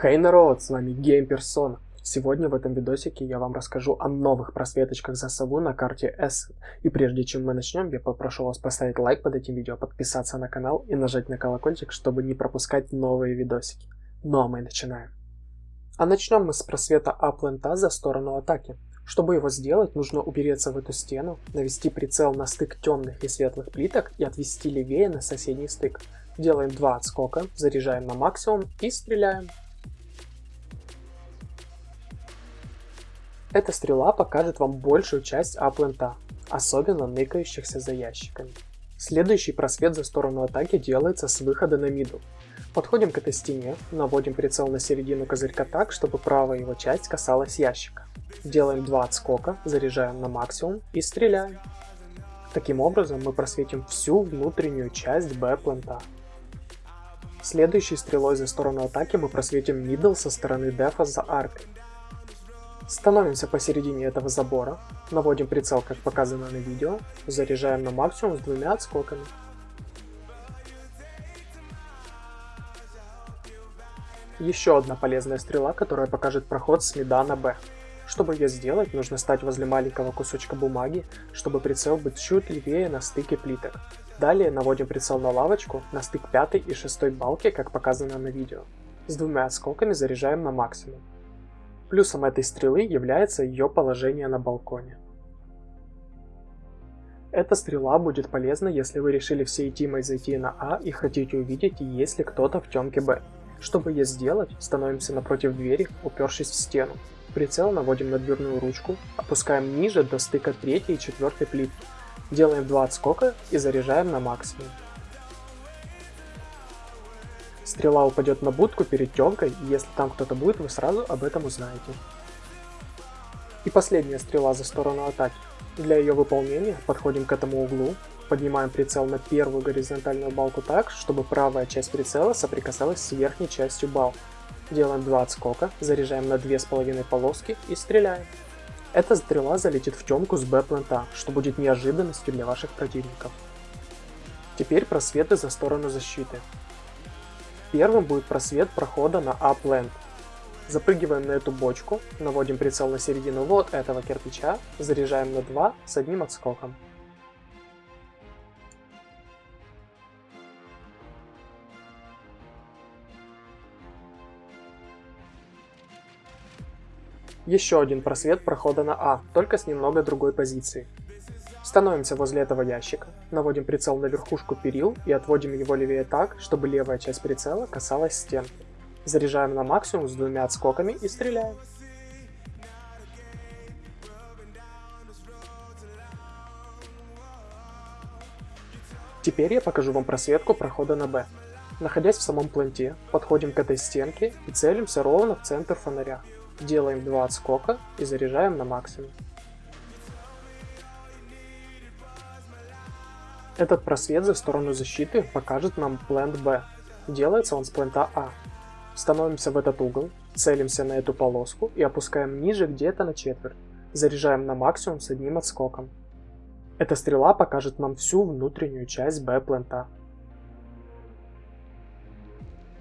Хей народ, с вами GamePerson. Сегодня в этом видосике я вам расскажу о новых просветочках за сову на карте S. И прежде чем мы начнем, я попрошу вас поставить лайк под этим видео, подписаться на канал и нажать на колокольчик, чтобы не пропускать новые видосики. Ну а мы начинаем. А начнем мы с просвета Аплента за сторону атаки. Чтобы его сделать, нужно упереться в эту стену, навести прицел на стык темных и светлых плиток и отвести левее на соседний стык. Делаем два отскока, заряжаем на максимум и стреляем. Эта стрела покажет вам большую часть аплента, особенно ныкающихся за ящиками. Следующий просвет за сторону атаки делается с выхода на миду. Подходим к этой стене, наводим прицел на середину козырька так, чтобы правая его часть касалась ящика. Делаем два отскока, заряжаем на максимум и стреляем. Таким образом мы просветим всю внутреннюю часть Б-плента. Следующей стрелой за сторону атаки мы просветим мидл со стороны дефа за аркой. Становимся посередине этого забора, наводим прицел, как показано на видео, заряжаем на максимум с двумя отскоками. Еще одна полезная стрела, которая покажет проход с мида на Б. Чтобы ее сделать, нужно стать возле маленького кусочка бумаги, чтобы прицел был чуть левее на стыке плиток. Далее наводим прицел на лавочку, на стык пятой и шестой балки, как показано на видео. С двумя осколками заряжаем на максимум. Плюсом этой стрелы является ее положение на балконе. Эта стрела будет полезна, если вы решили всей тимой зайти на А и хотите увидеть, есть ли кто-то в темке Б. Чтобы ее сделать, становимся напротив двери, упершись в стену. Прицел наводим на дверную ручку, опускаем ниже до стыка третьей и четвертой плитки. Делаем два отскока и заряжаем на максимум. Стрела упадет на будку перед темкой, и если там кто-то будет, вы сразу об этом узнаете. И последняя стрела за сторону атаки. Для ее выполнения подходим к этому углу, поднимаем прицел на первую горизонтальную балку так, чтобы правая часть прицела соприкасалась с верхней частью балки. Делаем два отскока, заряжаем на две с половиной полоски и стреляем. Эта стрела залетит в темку с Б-плента, что будет неожиданностью для ваших противников. Теперь просветы за сторону защиты. Первым будет просвет прохода на Upland. Запрыгиваем на эту бочку, наводим прицел на середину вот этого кирпича, заряжаем на 2 с одним отскоком. Еще один просвет прохода на А, только с немного другой позиции. Становимся возле этого ящика, наводим прицел на верхушку перил и отводим его левее так, чтобы левая часть прицела касалась стенки. Заряжаем на максимум с двумя отскоками и стреляем. Теперь я покажу вам просветку прохода на Б. Находясь в самом планте, подходим к этой стенке и целимся ровно в центр фонаря. Делаем два отскока и заряжаем на максимум. Этот просвет за сторону защиты покажет нам плент B. Делается он с плента А. Становимся в этот угол, целимся на эту полоску и опускаем ниже где-то на четверть. Заряжаем на максимум с одним отскоком. Эта стрела покажет нам всю внутреннюю часть B плента.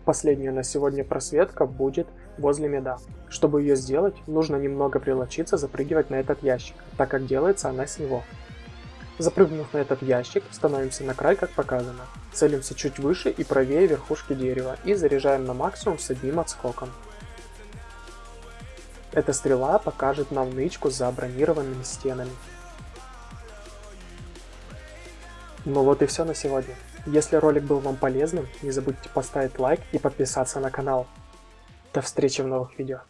Последняя на сегодня просветка будет возле меда. Чтобы ее сделать, нужно немного прилочиться запрыгивать на этот ящик, так как делается она с него. Запрыгнув на этот ящик, становимся на край, как показано. Целимся чуть выше и правее верхушки дерева и заряжаем на максимум с одним отскоком. Эта стрела покажет нам нычку за бронированными стенами. Ну вот и все на сегодня. Если ролик был вам полезным, не забудьте поставить лайк и подписаться на канал. До встречи в новых видео.